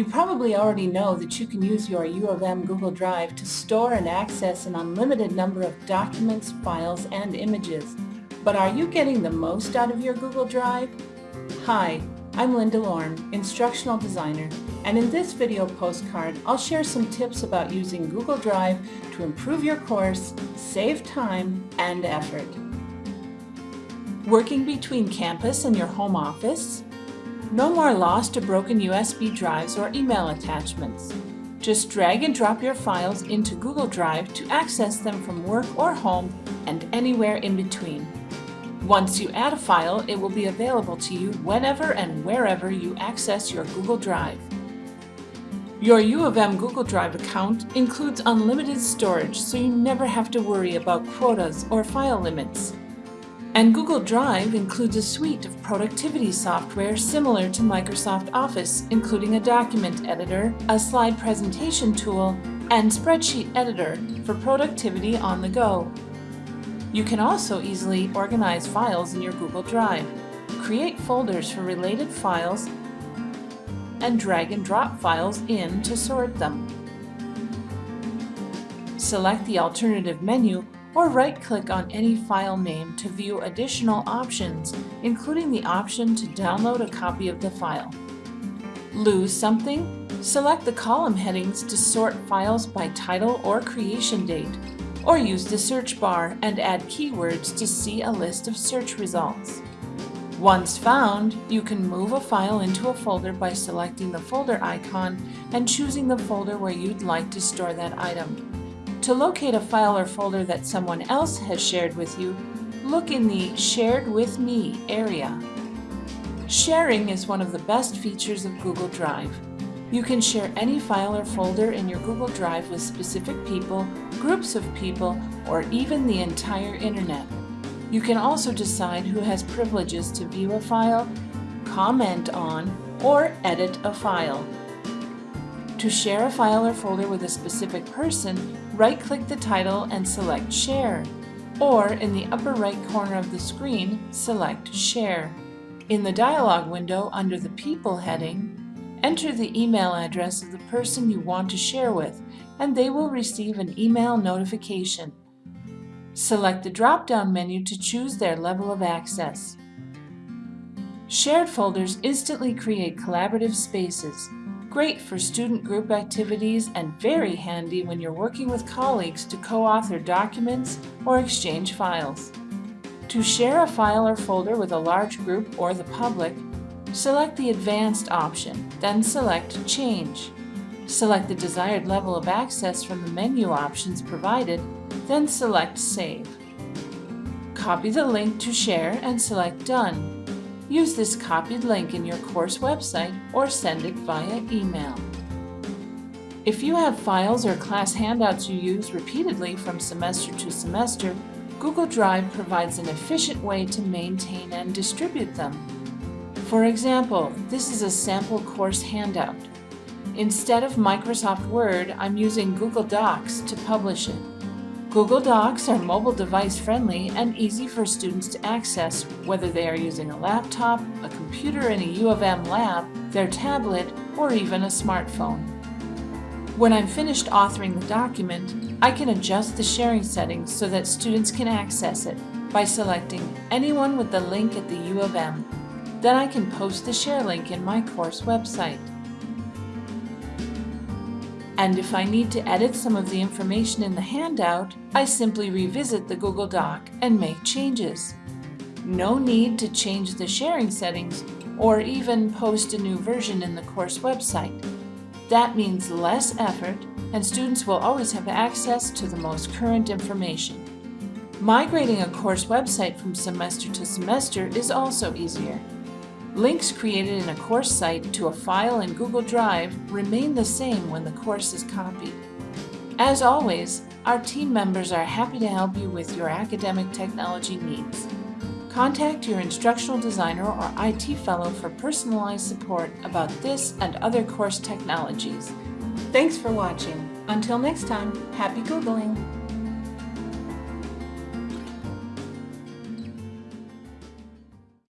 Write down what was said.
You probably already know that you can use your U of M Google Drive to store and access an unlimited number of documents, files, and images. But are you getting the most out of your Google Drive? Hi, I'm Linda Lorne, Instructional Designer, and in this video postcard, I'll share some tips about using Google Drive to improve your course, save time and effort. Working between campus and your home office? No more lost or broken USB drives or email attachments. Just drag and drop your files into Google Drive to access them from work or home and anywhere in between. Once you add a file, it will be available to you whenever and wherever you access your Google Drive. Your U of M Google Drive account includes unlimited storage, so you never have to worry about quotas or file limits. And Google Drive includes a suite of productivity software similar to Microsoft Office, including a document editor, a slide presentation tool, and spreadsheet editor for productivity on the go. You can also easily organize files in your Google Drive, create folders for related files, and drag and drop files in to sort them. Select the alternative menu or right-click on any file name to view additional options, including the option to download a copy of the file. Lose something? Select the column headings to sort files by title or creation date or use the search bar and add keywords to see a list of search results. Once found, you can move a file into a folder by selecting the folder icon and choosing the folder where you'd like to store that item. To locate a file or folder that someone else has shared with you, look in the Shared with Me area. Sharing is one of the best features of Google Drive. You can share any file or folder in your Google Drive with specific people, groups of people, or even the entire internet. You can also decide who has privileges to view a file, comment on, or edit a file. To share a file or folder with a specific person, right-click the title and select Share, or in the upper right corner of the screen, select Share. In the dialog window under the People heading, Enter the email address of the person you want to share with, and they will receive an email notification. Select the drop-down menu to choose their level of access. Shared folders instantly create collaborative spaces, great for student group activities and very handy when you're working with colleagues to co-author documents or exchange files. To share a file or folder with a large group or the public, Select the Advanced option, then select Change. Select the desired level of access from the menu options provided, then select Save. Copy the link to share and select Done. Use this copied link in your course website or send it via email. If you have files or class handouts you use repeatedly from semester to semester, Google Drive provides an efficient way to maintain and distribute them. For example, this is a sample course handout. Instead of Microsoft Word, I'm using Google Docs to publish it. Google Docs are mobile device friendly and easy for students to access whether they are using a laptop, a computer in a U of M lab, their tablet, or even a smartphone. When I'm finished authoring the document, I can adjust the sharing settings so that students can access it by selecting anyone with the link at the U of M then I can post the share link in my course website. And if I need to edit some of the information in the handout, I simply revisit the Google Doc and make changes. No need to change the sharing settings or even post a new version in the course website. That means less effort and students will always have access to the most current information. Migrating a course website from semester to semester is also easier. Links created in a course site to a file in Google Drive remain the same when the course is copied. As always, our team members are happy to help you with your academic technology needs. Contact your instructional designer or IT fellow for personalized support about this and other course technologies. Thanks for watching. Until next time, happy Googling!